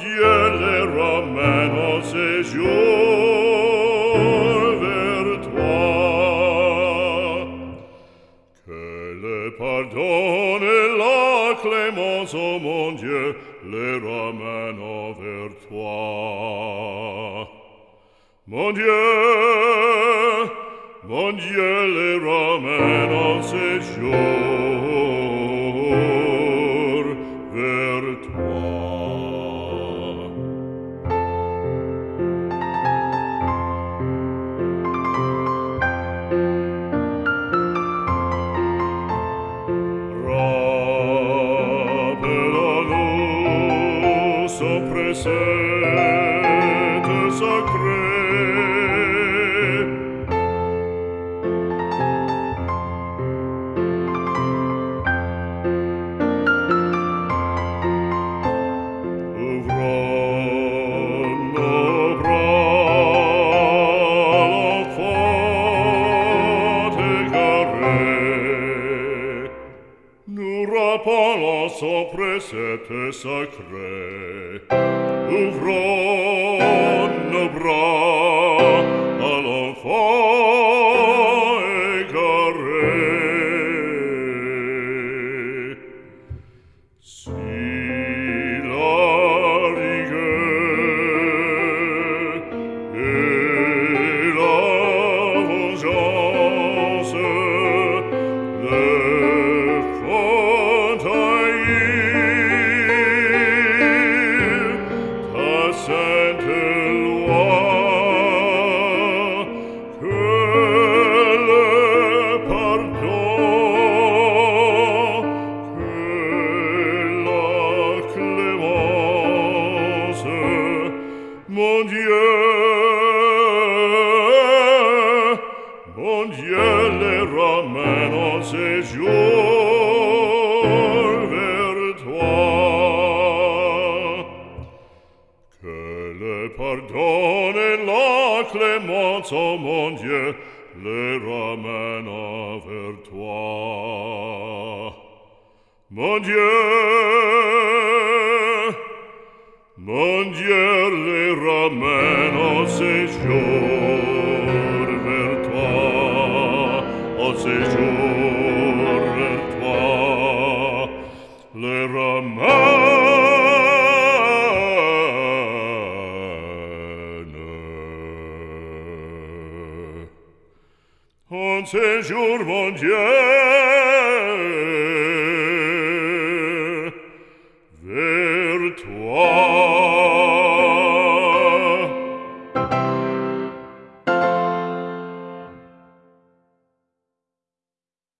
Dieu les ramène en séjour vers toi. Que le pardon et la clémence, oh mon Dieu, les ramène envers toi. Mon Dieu, mon Dieu, les ramène en séjour presente sacre Nura palazzo presete sacre, uvron, Mon Dieu, les Romains en séjour vers toi. Que le pardon et la clémence, oh mon Dieu, les ramènent vers toi. Mon Dieu, mon Dieu, meno séjour vers toi, au séjour vers toi, le ramène. Un séjour, mon Dieu,